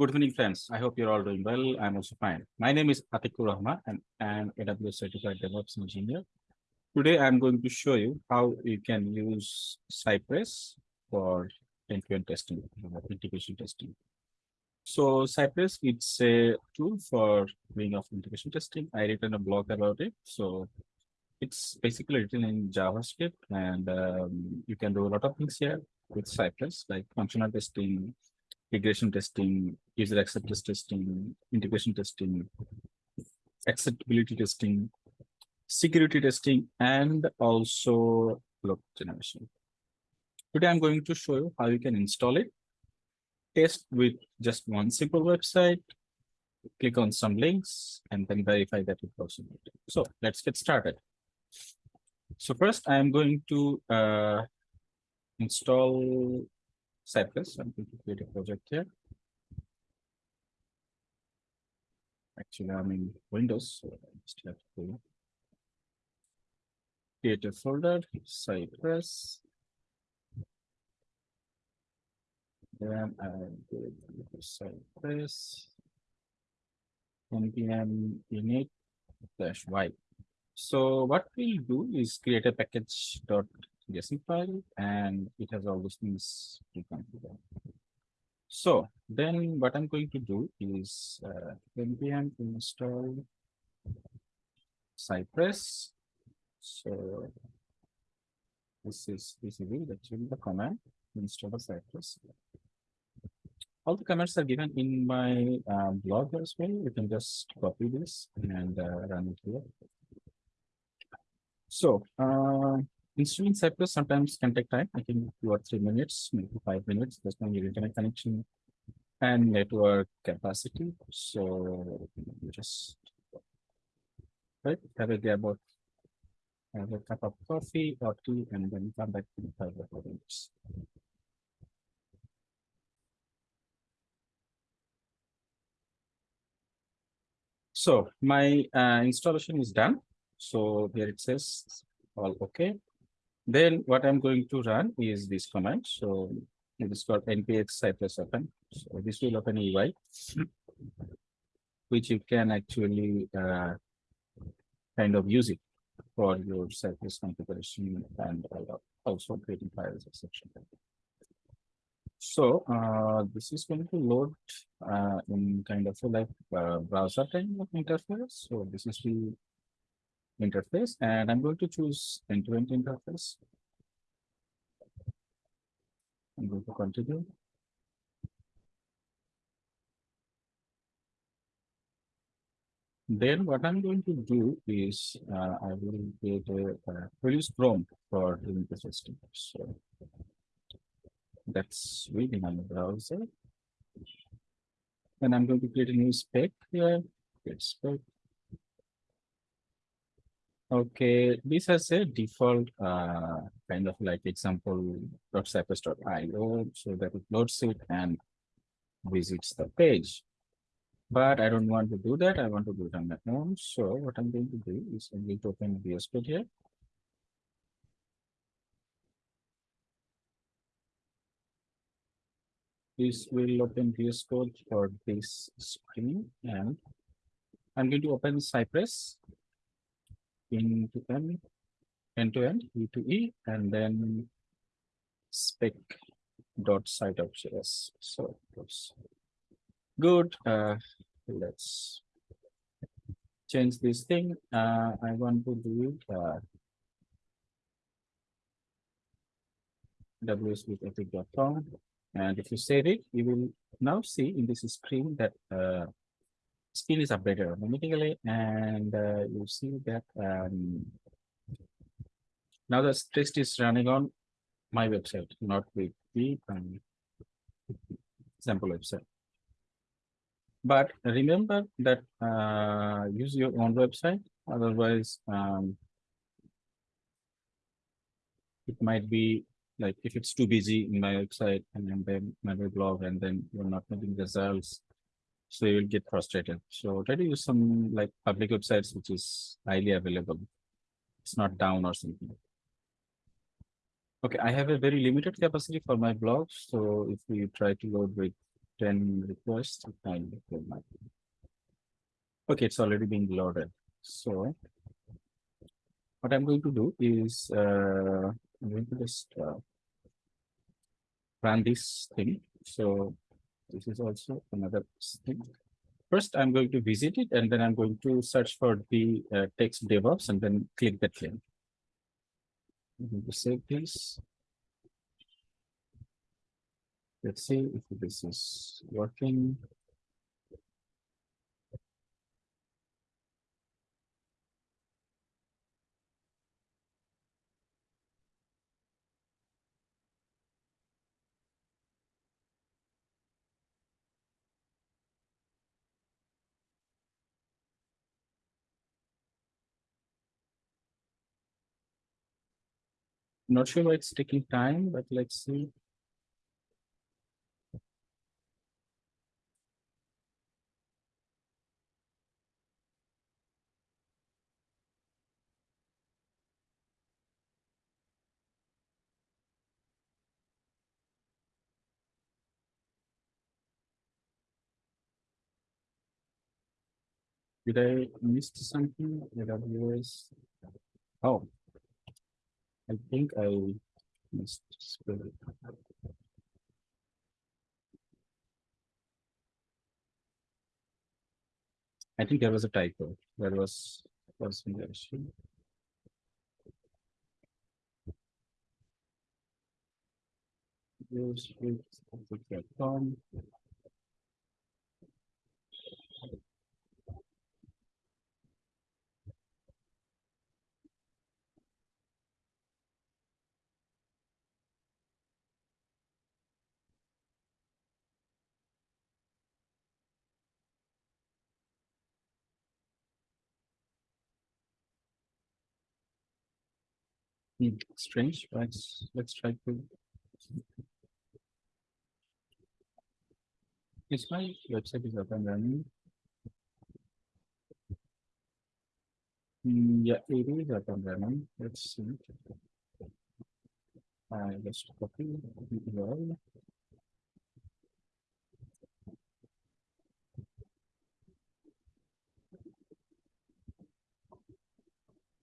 Good evening, friends. I hope you're all doing well. I'm also fine. My name is Atikur Rahman and I'm AWS certified DevOps engineer. Today, I'm going to show you how you can use Cypress for end-to-end testing, uh, integration testing. So Cypress, it's a tool for doing of integration testing. I written a blog about it. So it's basically written in JavaScript and um, you can do a lot of things here with Cypress, like functional testing, regression testing, user acceptance testing, integration testing, acceptability testing, security testing, and also load generation. Today, I'm going to show you how you can install it, test with just one simple website, click on some links, and then verify that it works. So let's get started. So first, I'm going to uh, install Cypress. I'm going to create a project here. Actually, I'm in Windows, so I just have to create a folder, Cypress. Then I'm going to Cypress npm init dash y. So what we'll do is create a package dot JSON file and it has all those things pre-configured. So then what I'm going to do is uh, npm install Cypress. So this is is actually the command install the Cypress. All the comments are given in my uh, blog as well. You can just copy this and uh, run it here. So uh, installing Cypress sometimes can take time. I think two or three minutes, maybe five minutes. There's your internet connection and network capacity. So just right have a grab of have a cup of coffee or tea and then come back the five or four minutes. So my uh, installation is done. So here it says all okay. Then what I'm going to run is this command. So it is called npx cypress open. So this will open UI, which you can actually uh, kind of use it for your Cypress configuration and also creating files, etc. So uh, this is going to load uh, in kind of like uh, browser kind of interface. So this is the interface and I'm going to choose end-to-end -end interface. I'm going to continue. Then what I'm going to do is uh, I will create a uh, produce prompt for doing the system. So that's on the browser. And I'm going to create a new spec here. Spec. Okay, this has a default uh, kind of like example .cypress.io so that it loads it and visits the page. But I don't want to do that. I want to do it on my own. So what I'm going to do is I'm going to open VS Code here. This will open VS Code for this screen and I'm going to open Cypress into end, end to end, E to E, and then spec dot cy.js. So that's good. Uh, let's change this thing. Uh, I want to do. Uh, epic.com. And if you save it, you will now see in this screen that uh, screen is updated automatically and uh, you see that um, now the test is running on my website, not with the um, sample website. But remember that uh, use your own website, otherwise um, it might be like if it's too busy in my website and then my blog and then you're not getting results so you will get frustrated. So try to use some like public websites which is highly available. It's not down or something. Okay, I have a very limited capacity for my blog. So if we try to load with 10 requests. it. Okay, it's already being loaded. So what I'm going to do is uh, I'm going to just uh, run this thing. So this is also another thing. First, I'm going to visit it and then I'm going to search for the uh, text DevOps and then click that link. I'm going to save this. Let's see if this is working. Not sure why it's taking time, but let's see. Did I miss something? AWS? Oh. I think I missed. spell it. I think there was a typo. There was was issue. Use Hmm, strange, let's let's try to. Is my website is up and running? Hmm, yeah, it is up and running. Let's see. I just copy URL.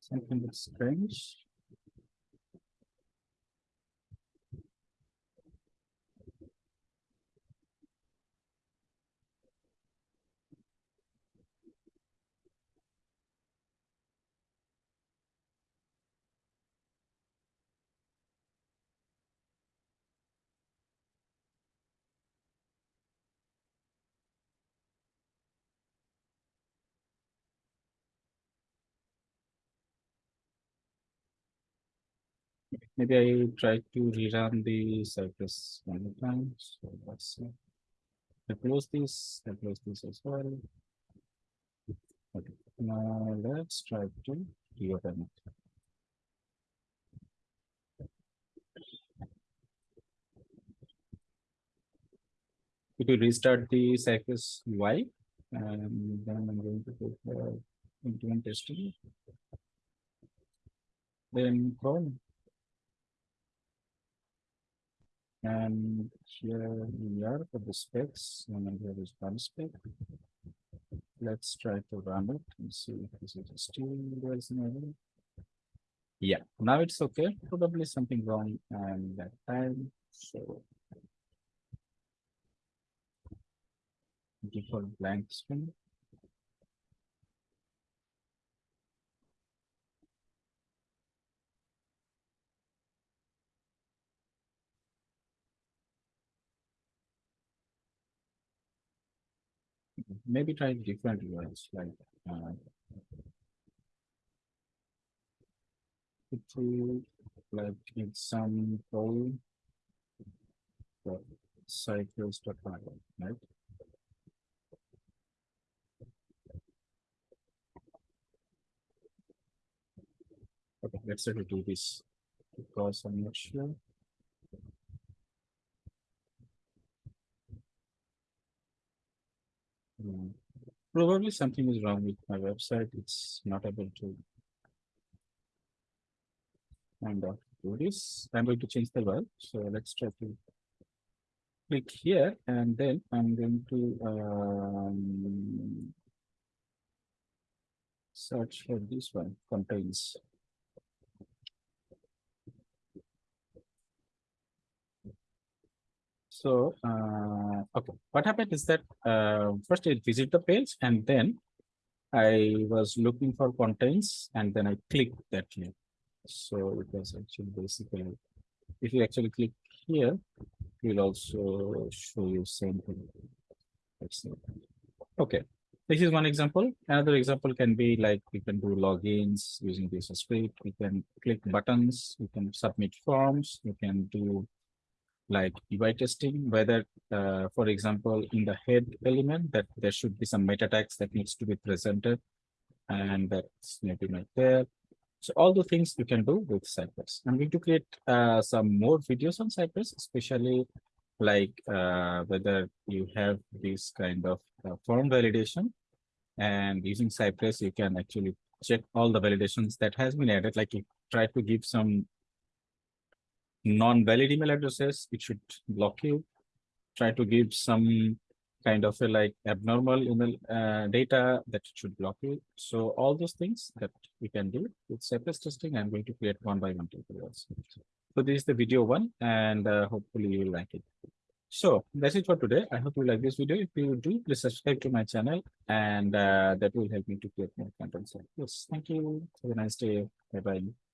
Something that's strange. Maybe I try to rerun the Cypress one more time. So let's see. I close this, I close this as well. Okay, now let's try to reopen it. If you restart the Cypress UI, and then I'm going to go for implement testing. Then Chrome. And here we are for the specs, and here is one spec. Let's try to run it and see if this is still resonating. Yeah, now it's okay. Probably something wrong and that time. So default blank string. Maybe try different words like uh, will like in some role for cycles to right? Okay, let's try to do this because I'm not sure. Hmm, Probably something is wrong with my website. It's not able to. And uh, do this. I'm going to change the word. So let's try to click here and then I'm going to um, search for this one contains. So, uh, okay, what happened is that uh, first I visit the page and then I was looking for contents and then I clicked that link. So it was actually basically, if you actually click here, it will also show you same thing. Okay, this is one example. Another example can be like we can do logins using this script. We can click buttons. We can submit forms. We can do like UI testing, whether, uh, for example, in the head element that there should be some meta tags that needs to be presented. And that's maybe not there. So all the things you can do with Cypress. I'm going to create uh, some more videos on Cypress, especially like uh, whether you have this kind of uh, form validation and using Cypress, you can actually check all the validations that has been added. Like you try to give some non-valid email addresses, it should block you. Try to give some kind of a like abnormal email uh, data that should block you. So all those things that we can do with Cypress testing, I'm going to create one by one tutorials. So this is the video one and uh, hopefully you like it. So that's it for today. I hope you like this video. If you do, please subscribe to my channel and uh, that will help me to create more content. So yes, thank you. Have a nice day. Bye bye.